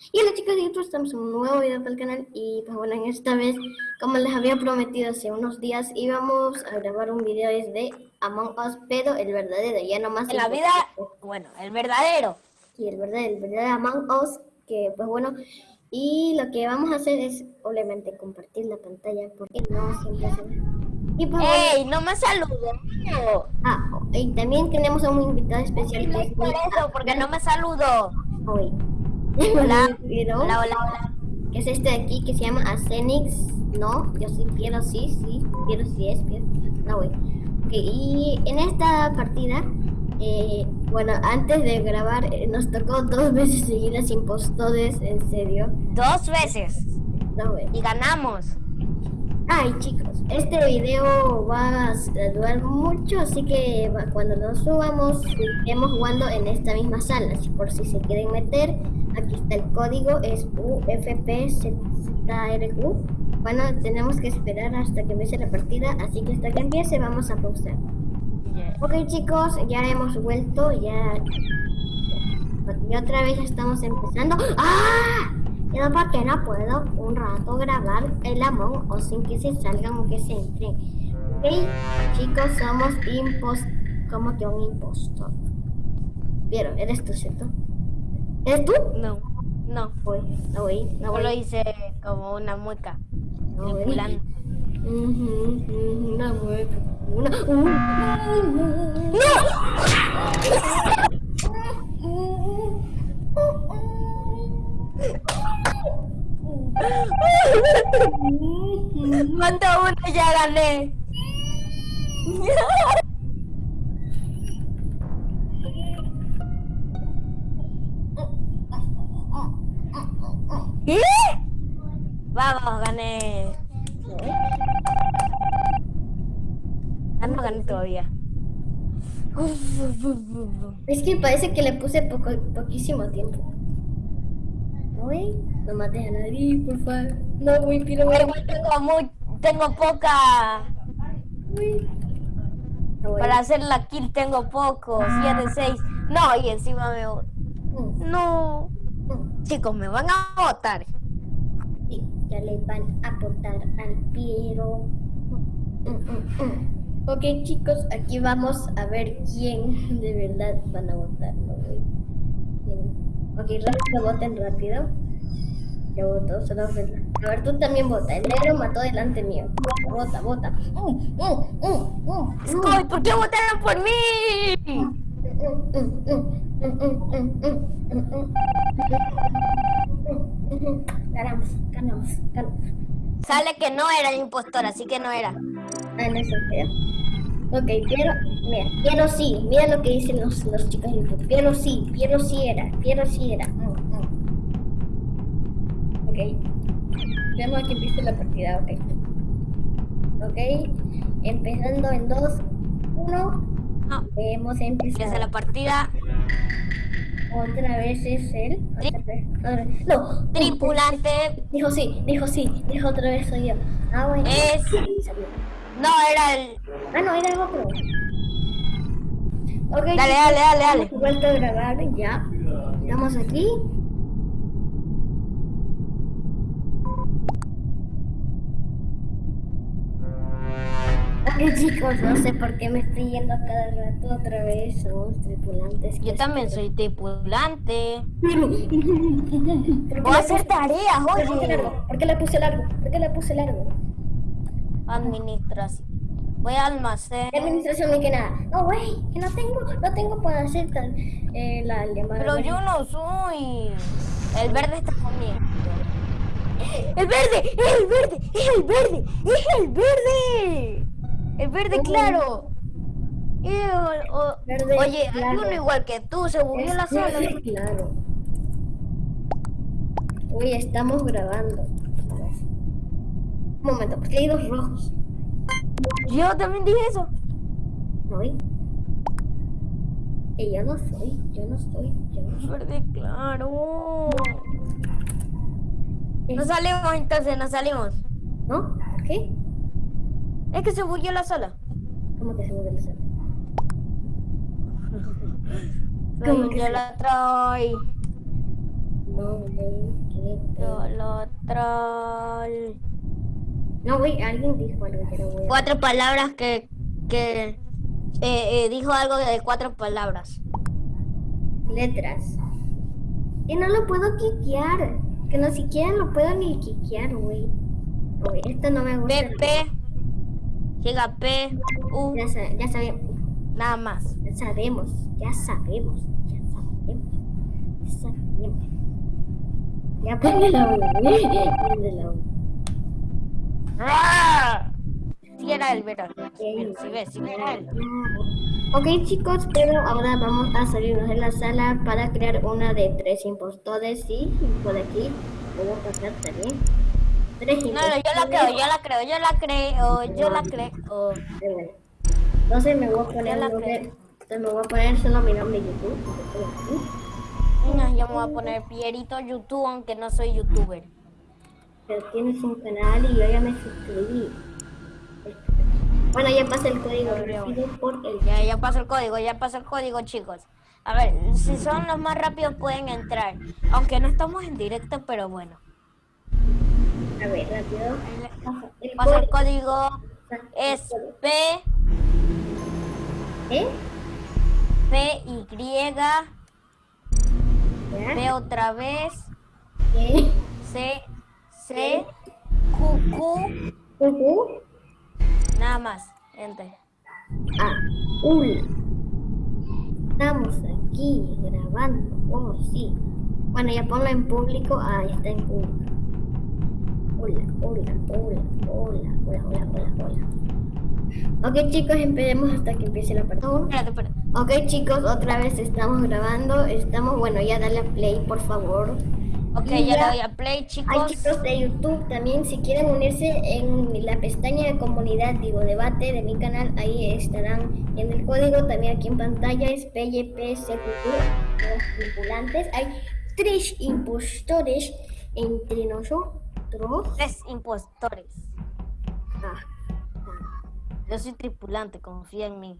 Y hola chicos, nosotros estamos en un nuevo video del canal y pues bueno, en esta vez, como les había prometido hace unos días, íbamos a grabar un video desde Among Us, pero el verdadero, ya no más En la vida, bueno, el verdadero. Sí, el verdadero, el verdadero Among Us, que pues bueno, y lo que vamos a hacer es obviamente compartir la pantalla, porque no siempre se. Y pues, ¡Ey, no me saludo! Ah, y también tenemos a un invitado especial. Es por eso, porque no me saludo. Hoy. Hola. hola, hola, hola. Que es este de aquí que se llama Acenix. No, yo sí, Piero sí, sí. Piero sí es, Piero. No, güey. y en esta partida, eh, bueno, antes de grabar, eh, nos tocó dos veces seguidas impostores, en serio. ¿Dos veces? No, güey. Y ganamos. Ay chicos, este video va a durar mucho, así que cuando lo subamos, estemos jugando en esta misma sala. Por si se quieren meter, aquí está el código, es UFPZRQ. Bueno, tenemos que esperar hasta que empiece la partida, así que hasta que empiece vamos a pausar. Ok chicos, ya hemos vuelto, ya... Y otra vez ya estamos empezando. ¡Ah! Y no porque no puedo un rato grabar el Among o sin que se salgan o que se entren. Ok, chicos, somos impost... como que un impostor. ¿Vieron? ¿Eres tú, cierto? ¿Eres tú? No, no. Voy, no voy, no voy. lo hice como una mueca. No una mueca. Una... ¡No! Mata uno, ya gané. ¿Qué? Vamos, gané. Ah, no gané todavía. Es que parece que le puse poco, poquísimo tiempo. No mates a nadie, por favor. No, güey, pero Igual tengo, muy, tengo poca... Para hacer la kill tengo poco, 7, 6. No, y encima me... Mm. No. Mm. Chicos, me van a votar. Sí, ya le van a votar al Piero. Mm, ok, chicos, aquí vamos a ver quién de verdad van a votar, ¿no? Ok, rápido, voten rápido. Ya votó, solo A ver, tú también vota. El negro mató delante mío. Vota, vota. Mm, mm, mm, ¿por qué votaron por mí? Ganamos, ganamos, ganamos. Sale que no era el impostor, así que no era. Ah, no es Ok, Piero, mira, Piero sí, mira lo que dicen los, los chicos de YouTube. Piero sí, Piero sí era, Piero sí era. Mm, mm. Ok, tenemos que empiece la partida, ok. Ok, empezando en 2, 1, ah. hemos empezado. Empieza la partida. Otra vez es él. No, tripulante. Dijo sí, dijo sí, dijo otra vez soy yo. Ah, bueno. Es. No, era el... Ah, no, era el otro. Okay, dale, dale, dale, dale. Vuelto a grabar, ya. Estamos aquí. Chicos, no sé por qué me estoy yendo a cada rato otra vez. Somos tripulantes. Yo también soy tripulante. Voy a hacer tareas, oye. ¿Por qué le puse largo? ¿Por qué le puse largo? Administración. Voy a almacén. Administración ni que nada. No, güey, que no tengo, no tengo para hacer eh, la llamada. Pero yo no soy. El verde está conmigo. ¡El verde! ¡Es el verde! ¡Es el verde! ¡Es el verde! El verde claro. oye, hay uno igual que tú, se bugueó la sala. claro. Uy, estamos grabando. Un momento, porque hay dos rojos. Yo también dije eso. No, que yo no soy, yo no soy, yo no soy. Verde claro. No salimos entonces, no salimos. ¿No? ¿Por qué? Es que se bugueó la sala. ¿Cómo que se bugueó la sala? ¿Cómo que la trae? No, güey, qué pedo. Troll. No, güey, alguien dijo algo que era güey. Cuatro palabras que, que eh, eh, dijo algo de cuatro palabras. Letras. Y no lo puedo quiquear. Que no siquiera lo puedo ni quiquear, güey. Esto no me gusta. P, P, llega P, U, Ya, sa- ya sabemos. nada más. Ya sabemos. Ya sabemos. Ya sabemos. Ya sabemos. Ya. Préndela, güey. Si era el verano. Era él. Ok chicos, pero ahora vamos a salirnos de la sala para crear una de tres impostores, sí, por aquí, puedo pasar también. Tres No, no, yo la creo, yo la creo, yo la creo, yo la creo. Entonces me voy a poner, la nombre- entonces me voy a poner solo mi nombre YouTube. No, yo me voy a poner Pierito YouTube, aunque no soy youtuber. Pero tienes un canal y yo ya me suscribí. Bueno, ya pasé el código por el Ya, ya pasó el código, ya pasó el código, chicos. A ver, si son los más rápidos pueden entrar. Aunque no estamos en directo, pero bueno. A ver, rápido. El Pasa el código. Es P, ¿Eh? P, Y. P otra vez. C, C, Q, Q, Ujú. nada más. Enter. Ah, hola. Estamos aquí grabando. Oh, sí. Bueno, ya ponlo en público. Ah, está en público. Hola, hola, hola, hola, hola, hola, hola, hola. Ok, chicos, empecemos hasta que empiece la. Espérate, espérate. Ok, chicos, otra vez estamos grabando. Estamos, bueno, ya dale a play, por favor. Ok, Y ya le doy a play, Hay chicos. chicos de YouTube también, si quieren unirse en la pestaña de comunidad, digo debate de mi canal, ahí estarán en el código, también aquí en pantalla es PYPCQQ, los tripulantes. Hay tres impostores entre nosotros. Tres impostores. Ah. Yo soy tripulante, confía en mí.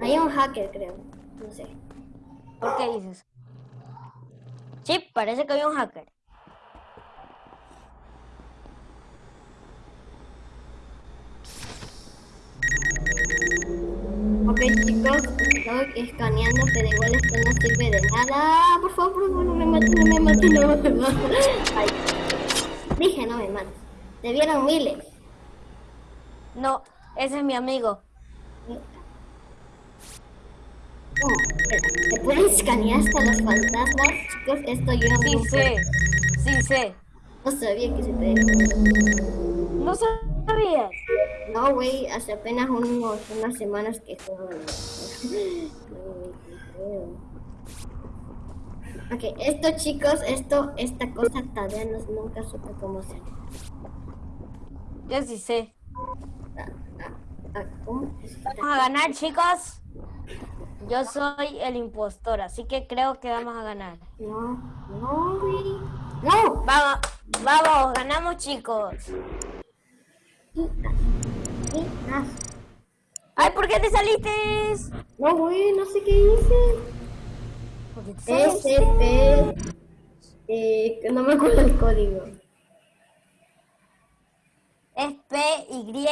Hay un hacker, creo. No sé. ¿Por qué dices? Sí, parece que había un hacker. Ok, chicos, estoy escaneando, pero igual esto no sirve de nada. Por favor, por favor, no me mates, no me mates, no me mates. Ay, dije, no me mates. Te vieron miles. No, ese es mi amigo. Oh, ¿Te pueden escanear hasta los fantasmas? Chicos, esto yo Sí nunca- sé, sí sé. no sabía que se te... No sabías. No, güey, hace apenas unos, unas semanas que juego. No, güey, qué feo. Ok, esto chicos, esto, esta cosa todavía no, nunca supe cómo se Yo sí sé. Vamos a ganar, chicos. Yo soy el impostor, así que creo que vamos a ganar. No, no. No, Vamos, vamos, ganamos, chicos. Ay, ¿por qué te saliste? No, güey, no sé qué hice. ¿Por qué te saliste? SP, eh, que no me acuerdo el código. Es P, Y,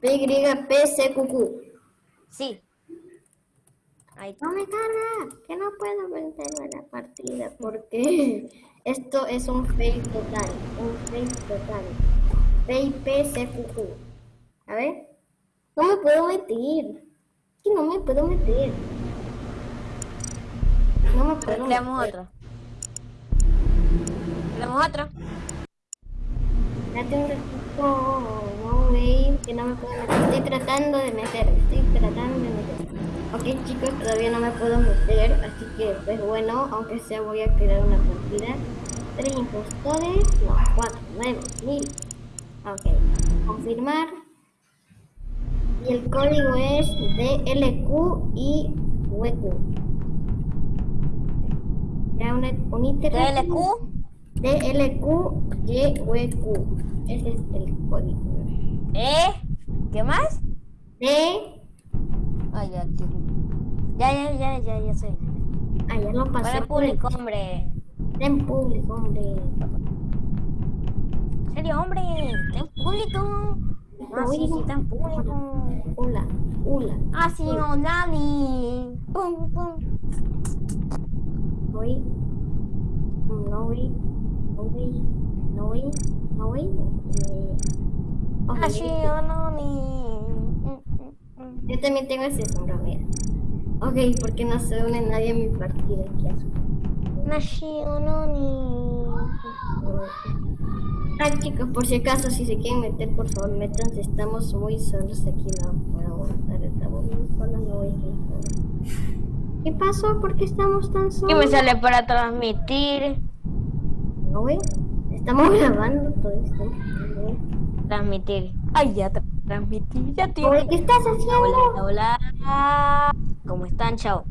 PYPCQQ. sí. Ahí. No me carga, que no puedo vencerme la partida porque esto es un fake total, un fake total. PYPCQQ. A ver, no me puedo meter. Que no me puedo meter. No me puedo Creamos otro. Creamos otro. Date un ratito, no, güey, que no me puedo meter. Estoy tratando de meter, estoy tratando de meter. Ok, chicos, todavía no me puedo meter, así que, pues bueno, aunque sea voy a crear una partida. Tres impostores, no, cuatro, nueve, mil. Ok, confirmar. Y el código es DLQ y WQ. Ya una, un iterativo. DLQ, DLQ y WQ. Ese es el código. E, ¿qué más? D, Ay, ya, ya, ya, ya, ya, ya sé. Ah, ya lo pasó. Para público, hombre. En público, hombre. ¿En serio, hombre? ¿Está en público? Ah, sí, sí, en público. Hola, hola. Ah, sí, o Nani. Pum, pum. No voy. No voy. No voy. No voy. No voy. Eh, Ah. Yo también tengo ese sombrero, mira. Ok, porque no se une nadie a mi partida. Qué Nani. Ah, chicos, por si acaso, si se quieren meter, por favor, métanse. Estamos muy solos aquí, no puedo aguantar. Estamos muy solos, no voy a ir. ¿Qué pasó? ¿Por qué estamos tan Y solos? me sale para transmitir. No. Estamos grabando todo esto. No, güey. Transmitir. Ay, ya tra- transmití. Ya. Oye, ¿Qué estás haciendo? Hola, hola. ¿Cómo están? Chao.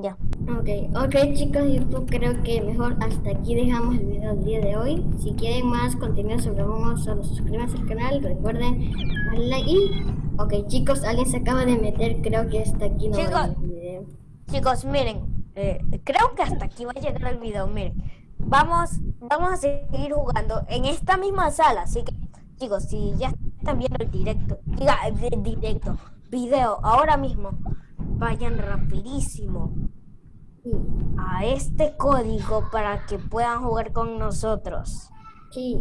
Ya. Ok, ok chicos, YouTube creo que mejor hasta aquí dejamos el video del día de hoy. Si quieren más contenido sobre Momo, solo suscríbanse al canal, recuerden darle like y... Ok chicos, alguien se acaba de meter, creo que hasta aquí no va a Chicos. el video. Chicos, miren, eh, creo que hasta aquí va a llegar el video. Miren, vamos, vamos a seguir jugando en esta misma sala. Así que, chicos, si ya están viendo el directo, diga, el directo, video ahora mismo, vayan rapidísimo Sí, a este código para que puedan jugar con nosotros. sí.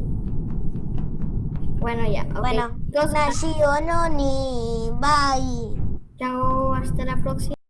Bueno ya, ok. Bueno, chicos, Nashi Ononi, bye. chao, hasta la próxima.